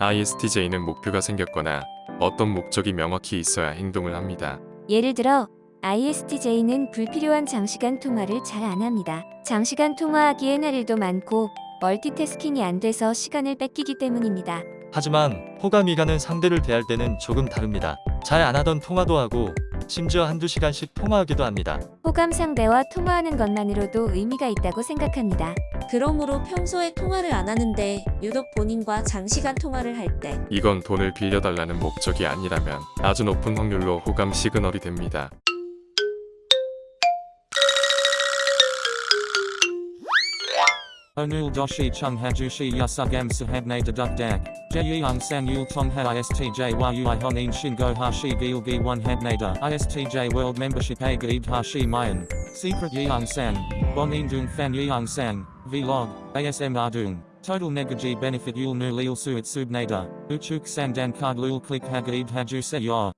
ISTJ는 목표가 생겼거나 어떤 목적이 명확히 있어야 행동을 합니다. 예를 들어 ISTJ는 불필요한 장시간 통화를 잘 안 합니다. 장시간 통화하기엔 할 일도 많고 멀티태스킹이 안 돼서 시간을 뺏기기 때문입니다. 하지만 호감이가는 상대를 대할 때는 조금 다릅니다. 잘 안 하던 통화도 하고 심지어 한두 시간씩 통화하기도 합니다. 호감 상대와 통화하는 것만으로도 의미가 있다고 생각합니다. 그러므로 평소에 통화를 안 하는데 유독 본인과 장시간 통화를 할 때 이건 돈을 빌려달라는 목적이 아니라면 아주 높은 확률로 호감 시그널이 됩니다. Onul doshi chung hajushi yasugam sahabne deduk dak. Jeyung sang yul tong ha istj yu honin shingo hashi gil gi one habnada. Istj world membership a gaib hashi mayan. Secret yeung sang. Bon indung fan yeung sang. Vlog. ASM ardung. Total negaji benefit yul nu lil suit subnada. Uchuk sang dan card lul click hagaib haju se yor.